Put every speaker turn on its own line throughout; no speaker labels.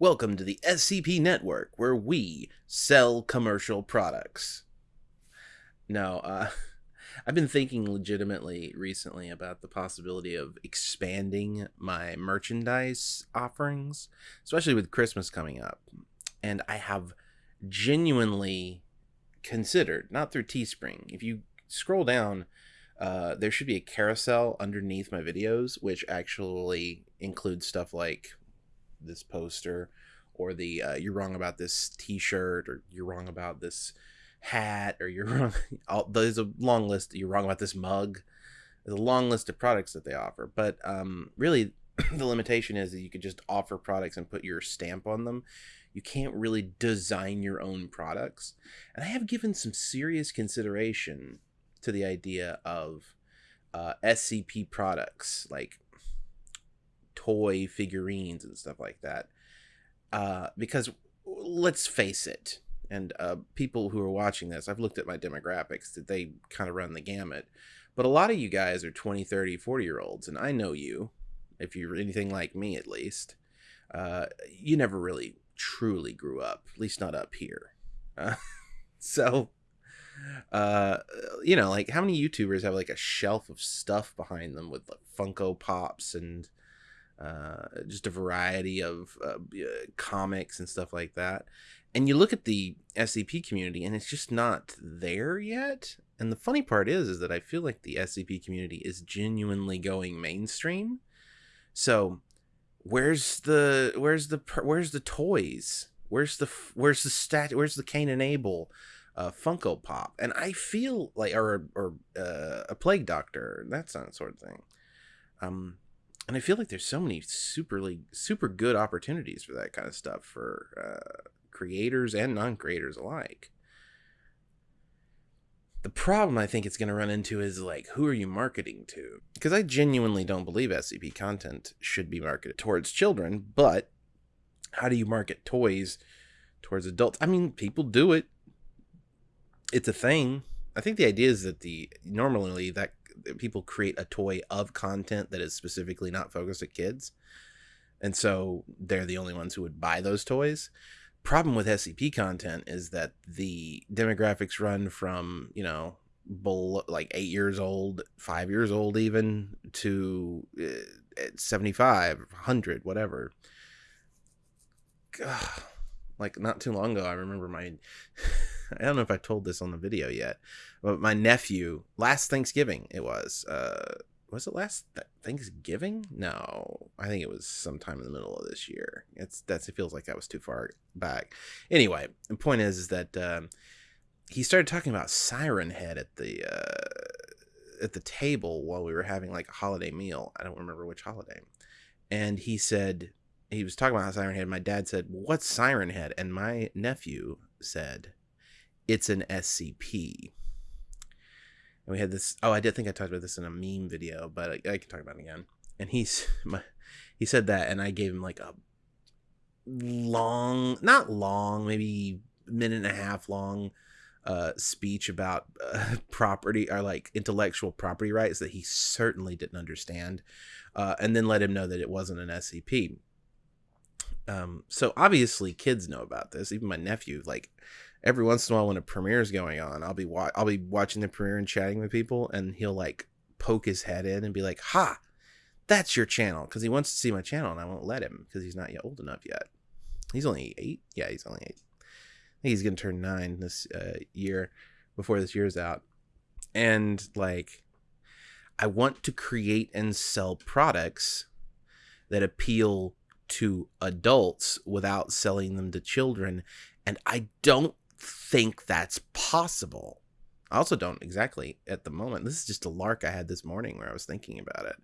Welcome to the SCP Network, where we sell commercial products. No, uh, I've been thinking legitimately recently about the possibility of expanding my merchandise offerings, especially with Christmas coming up. And I have genuinely considered, not through Teespring, if you scroll down, uh, there should be a carousel underneath my videos, which actually includes stuff like this poster or the uh, you're wrong about this t-shirt or you're wrong about this hat or you're wrong all, there's a long list you're wrong about this mug. There's a long list of products that they offer but um, really the limitation is that you could just offer products and put your stamp on them. You can't really design your own products and i have given some serious consideration to the idea of uh, scp products like toy figurines and stuff like that. Uh, because let's face it, and uh, people who are watching this, I've looked at my demographics that they kind of run the gamut. But a lot of you guys are 20, 30, 40 year olds, and I know you, if you're anything like me at least. Uh, you never really truly grew up, at least not up here. Uh, so, uh, you know, like how many YouTubers have like a shelf of stuff behind them with like Funko Pops and uh, just a variety of uh, comics and stuff like that. And you look at the SCP community, and it's just not there yet. And the funny part is, is that I feel like the SCP community is genuinely going mainstream. So, where's the where's the where's the toys? Where's the where's the stat? Where's the Cain and Abel? Uh, Funko Pop, and I feel like, or or uh, a Plague Doctor, that sort of thing. Um, and I feel like there's so many super superly super good opportunities for that kind of stuff for uh, creators and non-creators alike. The problem I think it's going to run into is like, who are you marketing to? Because I genuinely don't believe SCP content should be marketed towards children, but how do you market toys towards adults? I mean, people do it. It's a thing. I think the idea is that the normally that people create a toy of content that is specifically not focused at kids and so they're the only ones who would buy those toys problem with scp content is that the demographics run from you know below, like eight years old five years old even to uh, 75 100 whatever Ugh. like not too long ago i remember my I don't know if I told this on the video yet, but my nephew last Thanksgiving it was. Uh, was it last th- Thanksgiving? No, I think it was sometime in the middle of this year. It's that's it feels like that was too far back. Anyway, the point is, is that um, he started talking about Siren Head at the uh, at the table while we were having like a holiday meal. I don't remember which holiday, and he said he was talking about Siren Head. My dad said, "What's Siren Head?" And my nephew said, it's an SCP. And we had this. Oh, I did think I talked about this in a meme video, but I, I can talk about it again. And he's my, he said that, and I gave him like a long, not long, maybe minute and a half long uh, speech about uh, property or like intellectual property rights that he certainly didn't understand, uh, and then let him know that it wasn't an SCP. Um, so obviously, kids know about this. Even my nephew, like every once in a while when a premiere is going on, I'll be wa- I'll be watching the premiere and chatting with people, and he'll like poke his head in and be like, "Ha, that's your channel," because he wants to see my channel, and I won't let him because he's not yet old enough yet. He's only eight. Yeah, he's only eight. I think he's gonna turn nine this uh, year before this year's out, and like, I want to create and sell products that appeal to adults without selling them to children and I don't think that's possible. I also don't exactly at the moment. This is just a lark I had this morning where I was thinking about it.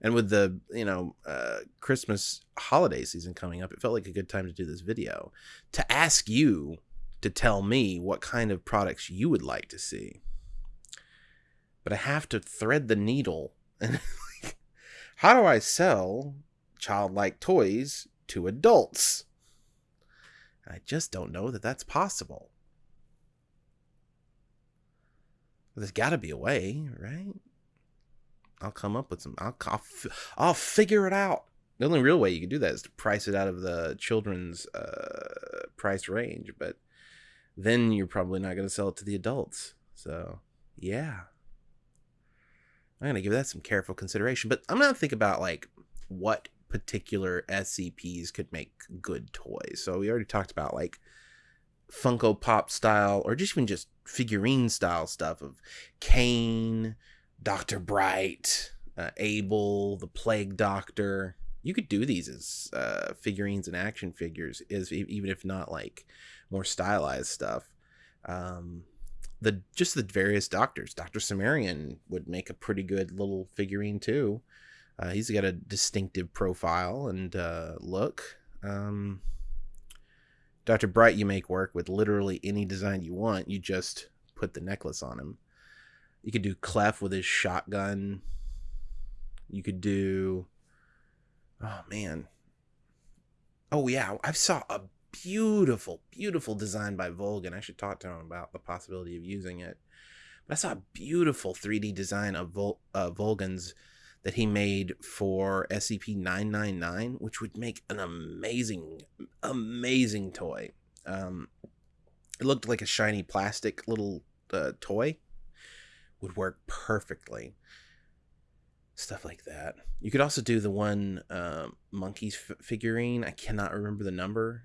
And with the, you know, uh, Christmas holiday season coming up, it felt like a good time to do this video to ask you to tell me what kind of products you would like to see. But I have to thread the needle. And how do I sell childlike toys to adults? I just don't know that that's possible. There's got to be a way, right? I'll come up with some. I'll I'll, I'll figure it out. The only real way you can do that is to price it out of the children's uh, price range, but then you're probably not going to sell it to the adults. So, yeah. I'm going to give that some careful consideration, but I'm going to think about like what particular SCPs could make good toys. So, we already talked about like Funko Pop style or just even just figurine style stuff of Cain, Dr. Bright, uh, Abel, the Plague Doctor. You could do these as uh, figurines and action figures, is even if not like more stylized stuff. Um, the just the various doctors. Doctor Cimmerian would make a pretty good little figurine too. Uh, he's got a distinctive profile and uh, look. Um, Dr. Bright, you make work with literally any design you want. You just put the necklace on him. You could do Clef with his shotgun. You could do. Oh man. Oh yeah, I saw a beautiful, beautiful design by Volgun. I should talk to him about the possibility of using it. But I saw a beautiful 3D design of Vol- uh, Volgun's that he made for SCP 999, which would make an amazing, amazing toy. Um, it looked like a shiny plastic little uh, toy, would work perfectly. Stuff like that. You could also do the one uh, monkeys f- figurine. I cannot remember the number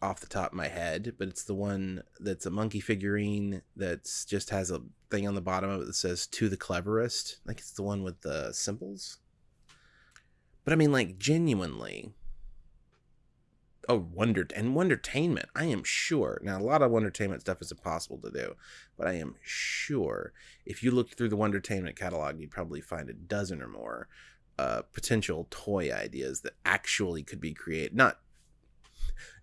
off the top of my head, but it's the one that's a monkey figurine that's just has a thing on the bottom of it that says "to the cleverest." Like it's the one with the symbols. But I mean, like genuinely. Oh, Wonder and Wondertainment. I am sure. Now, a lot of Wondertainment stuff is impossible to do, but I am sure if you look through the Wondertainment catalog, you'd probably find a dozen or more uh, potential toy ideas that actually could be created. Not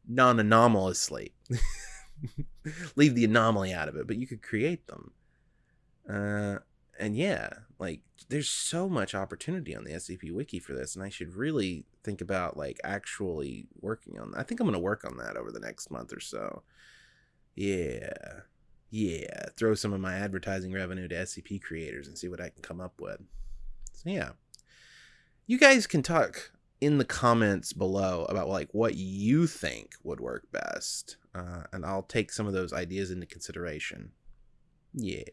non anomalously. Leave the anomaly out of it, but you could create them. Uh, and yeah, like there's so much opportunity on the SCP Wiki for this, and I should really think about like actually working on that. I think I'm gonna work on that over the next month or so. Yeah. Yeah. Throw some of my advertising revenue to SCP creators and see what I can come up with. So yeah. You guys can talk in the comments below about like what you think would work best uh, and i'll take some of those ideas into consideration. Yeah.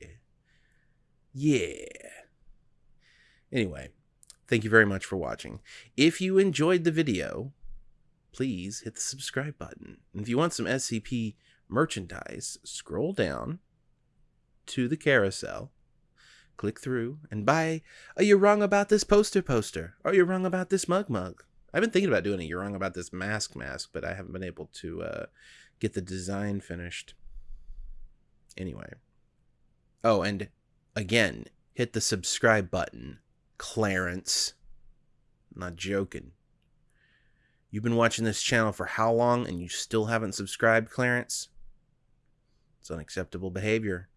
Yeah. Anyway thank you very much for watching. If you enjoyed the video please hit the subscribe button. And if you want some scp merchandise scroll down to the carousel click through and buy a You're Wrong About This poster poster or You're Wrong About This mug mug. I've been thinking about doing a You're Wrong About This mask mask, but I haven't been able to uh, get the design finished. Anyway. Oh, and again, hit the subscribe button, Clarence. I'm not joking. You've been watching this channel for how long and you still haven't subscribed, Clarence? It's unacceptable behavior.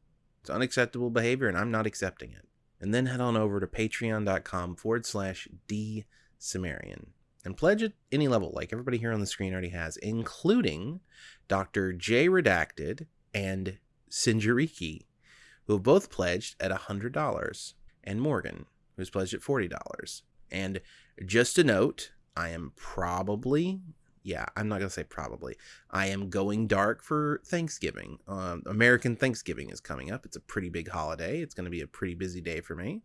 It's unacceptable behavior, and I'm not accepting it. And then head on over to patreon.com forward slash D and pledge at any level, like everybody here on the screen already has, including Dr. J Redacted and Sinjariki, who have both pledged at $100, and Morgan, who's pledged at $40. And just a note, I am probably yeah, I'm not gonna say probably. I am going dark for Thanksgiving. Um, American Thanksgiving is coming up. It's a pretty big holiday. It's gonna be a pretty busy day for me,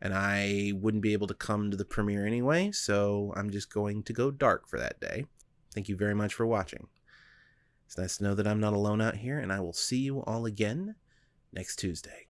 and I wouldn't be able to come to the premiere anyway. So I'm just going to go dark for that day. Thank you very much for watching. It's nice to know that I'm not alone out here, and I will see you all again next Tuesday.